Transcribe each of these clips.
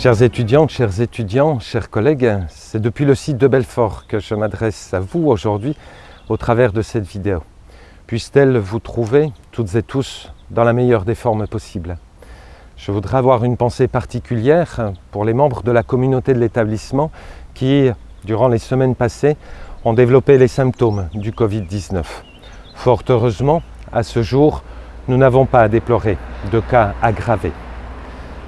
Chers étudiantes, chers étudiants, chers collègues, c'est depuis le site de Belfort que je m'adresse à vous aujourd'hui au travers de cette vidéo. Puisse-t-elle vous trouver toutes et tous dans la meilleure des formes possibles. Je voudrais avoir une pensée particulière pour les membres de la communauté de l'établissement qui, durant les semaines passées, ont développé les symptômes du Covid-19. Fort heureusement, à ce jour, nous n'avons pas à déplorer de cas aggravés.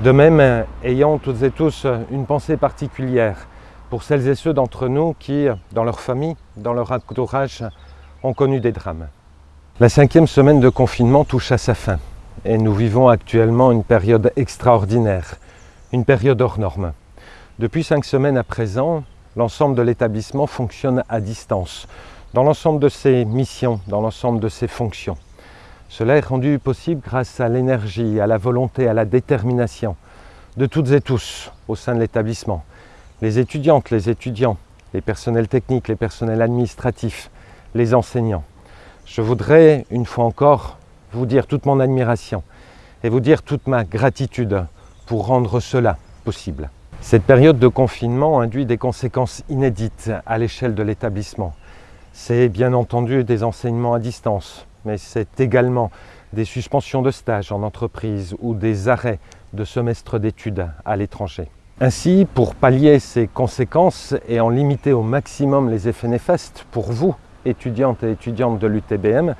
De même, ayant toutes et tous une pensée particulière pour celles et ceux d'entre nous qui, dans leur famille, dans leur entourage, ont connu des drames. La cinquième semaine de confinement touche à sa fin et nous vivons actuellement une période extraordinaire, une période hors norme. Depuis cinq semaines à présent, l'ensemble de l'établissement fonctionne à distance, dans l'ensemble de ses missions, dans l'ensemble de ses fonctions. Cela est rendu possible grâce à l'énergie, à la volonté, à la détermination de toutes et tous au sein de l'établissement. Les étudiantes, les étudiants, les personnels techniques, les personnels administratifs, les enseignants. Je voudrais, une fois encore, vous dire toute mon admiration et vous dire toute ma gratitude pour rendre cela possible. Cette période de confinement induit des conséquences inédites à l'échelle de l'établissement. C'est bien entendu des enseignements à distance, mais c'est également des suspensions de stage en entreprise ou des arrêts de semestre d'études à l'étranger. Ainsi, pour pallier ces conséquences et en limiter au maximum les effets néfastes pour vous, étudiantes et étudiantes de l'UTBM,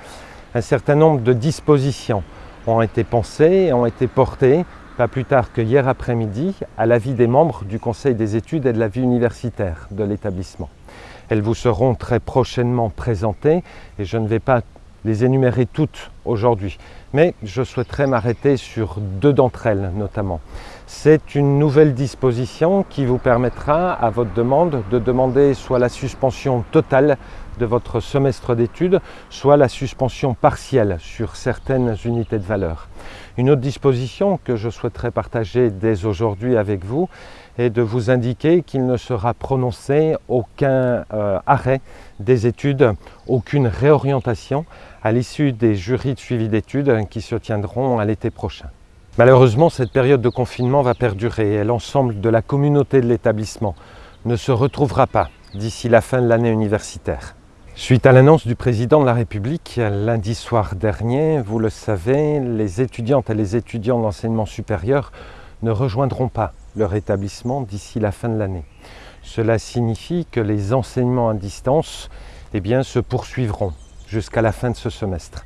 un certain nombre de dispositions ont été pensées et ont été portées, pas plus tard que hier après-midi, à l'avis des membres du Conseil des études et de la vie universitaire de l'établissement. Elles vous seront très prochainement présentées et je ne vais pas les énumérer toutes aujourd'hui, mais je souhaiterais m'arrêter sur deux d'entre elles notamment. C'est une nouvelle disposition qui vous permettra, à votre demande, de demander soit la suspension totale de votre semestre d'études, soit la suspension partielle sur certaines unités de valeur. Une autre disposition que je souhaiterais partager dès aujourd'hui avec vous est de vous indiquer qu'il ne sera prononcé aucun euh, arrêt des études, aucune réorientation à l'issue des jurys de suivi d'études qui se tiendront à l'été prochain. Malheureusement, cette période de confinement va perdurer et l'ensemble de la communauté de l'établissement ne se retrouvera pas d'ici la fin de l'année universitaire. Suite à l'annonce du président de la République lundi soir dernier, vous le savez, les étudiantes et les étudiants de l'enseignement supérieur ne rejoindront pas leur établissement d'ici la fin de l'année. Cela signifie que les enseignements à distance eh se poursuivront jusqu'à la fin de ce semestre.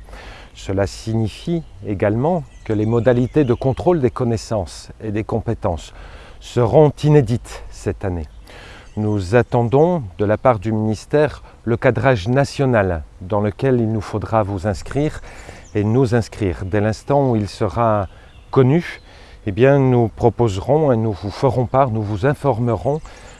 Cela signifie également que les modalités de contrôle des connaissances et des compétences seront inédites cette année. Nous attendons de la part du ministère le cadrage national dans lequel il nous faudra vous inscrire et nous inscrire. Dès l'instant où il sera connu, eh bien, nous proposerons et nous vous ferons part, nous vous informerons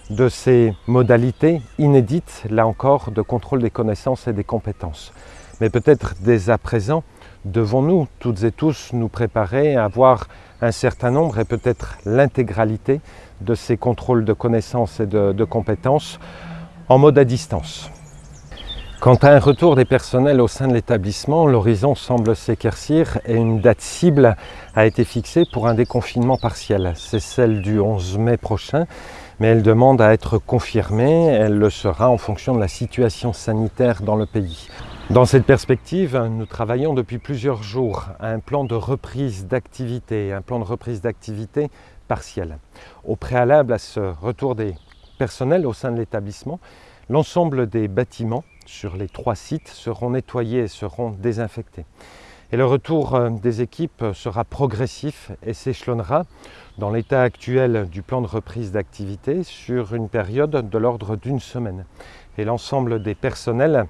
de ces modalités inédites, là encore, de contrôle des connaissances et des compétences. Mais peut-être dès à présent, devons-nous toutes et tous nous préparer à avoir un certain nombre et peut-être l'intégralité de ces contrôles de connaissances et de, compétences en mode à distance. Quant à un retour des personnels au sein de l'établissement, l'horizon semble s'éclaircir et une date cible a été fixée pour un déconfinement partiel. C'est celle du 11 mai prochain, mais elle demande à être confirmée. Elle le sera en fonction de la situation sanitaire dans le pays. Dans cette perspective, nous travaillons depuis plusieurs jours à un plan de reprise d'activité, un plan de reprise d'activité partielle. Au préalable à ce retour des personnels au sein de l'établissement, l'ensemble des bâtiments sur les trois sites seront nettoyés et seront désinfectés. Et le retour euh, des équipes sera progressif et s'échelonnera dans l'état actuel du plan de reprise d'activité sur une période de l'ordre d'une semaine. Et l'ensemble des personnels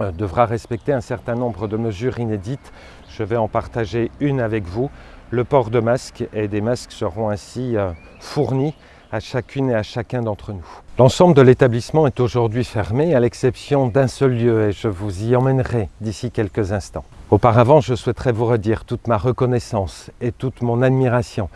euh, devra respecter un certain nombre de mesures inédites. Je vais en partager une avec vous. Le port de masques et des masques seront ainsi euh, fournis à chacune et à chacun d'entre nous. L'ensemble de l'établissement est aujourd'hui fermé à l'exception d'un seul lieu et je vous y emmènerai d'ici quelques instants. Auparavant, je souhaiterais vous redire toute ma reconnaissance et toute mon admiration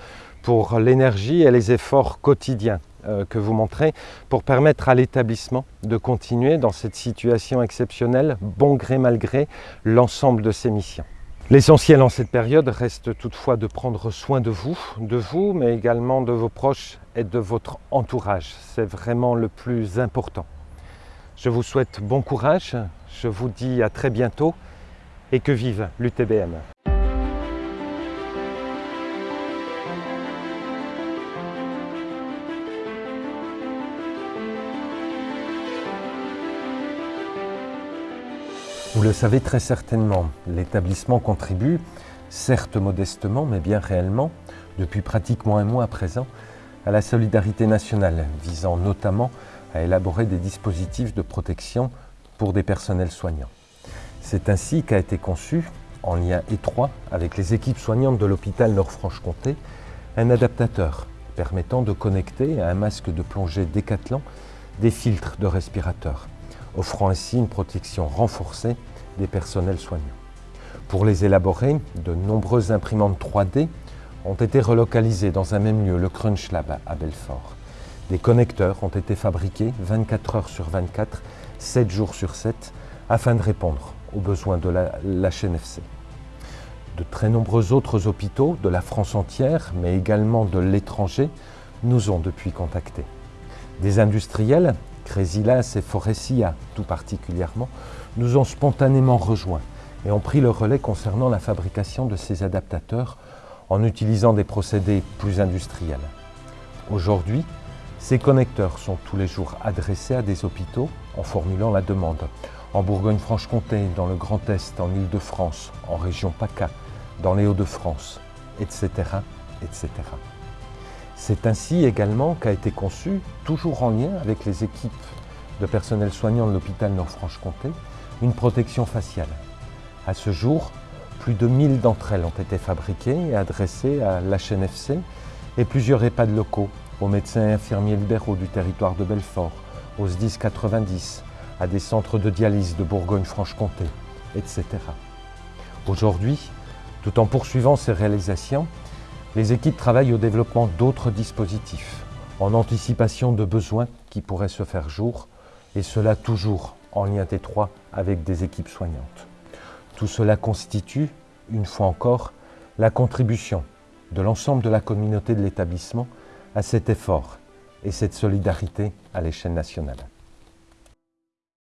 pour l'énergie et les efforts quotidiens euh, que vous montrez pour permettre à l'établissement de continuer dans cette situation exceptionnelle, bon gré mal gré, l'ensemble de ses missions. L'essentiel en cette période reste toutefois de prendre soin de vous, de vous, mais également de vos proches et de votre entourage. C'est vraiment le plus important. Je vous souhaite bon courage, je vous dis à très bientôt et que vive l'UTBM. Vous le savez très certainement, l'établissement contribue, certes modestement, mais bien réellement, depuis pratiquement un mois à présent, à la solidarité nationale, visant notamment à élaborer des dispositifs de protection pour des personnels soignants. C'est ainsi qu'a été conçu, en lien étroit avec les équipes soignantes de l'hôpital Nord-Franche-Comté, un adaptateur permettant de connecter à un masque de plongée Décathlon des filtres de respirateurs offrant ainsi une protection renforcée des personnels soignants. Pour les élaborer, de nombreuses imprimantes 3D ont été relocalisées dans un même lieu, le Crunch Lab à Belfort. Des connecteurs ont été fabriqués 24 heures sur 24, 7 jours sur 7, afin de répondre aux besoins de la, HNFC. De très nombreux autres hôpitaux de la France entière, mais également de l'étranger, nous ont depuis contactés. Des industriels Crésilas et Foressia tout particulièrement, nous ont spontanément rejoints et ont pris le relais concernant la fabrication de ces adaptateurs en utilisant des procédés plus industriels. Aujourd'hui, ces connecteurs sont tous les jours adressés à des hôpitaux en formulant la demande. En Bourgogne-Franche-Comté, dans le Grand Est, en Île-de-France, en région PACA, dans les Hauts-de-France, etc., etc. C'est ainsi également qu'a été conçu, toujours en lien avec les équipes de personnel soignant de l'hôpital Nord-Franche-Comté, une protection faciale. À ce jour, plus de 1000 d'entre elles ont été fabriquées et adressées à l'HNFC et plusieurs EHPAD locaux, aux médecins et infirmiers libéraux du territoire de Belfort, aux SDIS 90, à des centres de dialyse de Bourgogne-Franche-Comté, etc. Aujourd'hui, tout en poursuivant ces réalisations, les équipes travaillent au développement d'autres dispositifs, en anticipation de besoins qui pourraient se faire jour, et cela toujours en lien étroit avec des équipes soignantes. Tout cela constitue, une fois encore, la contribution de l'ensemble de la communauté de l'établissement à cet effort et cette solidarité à l'échelle nationale.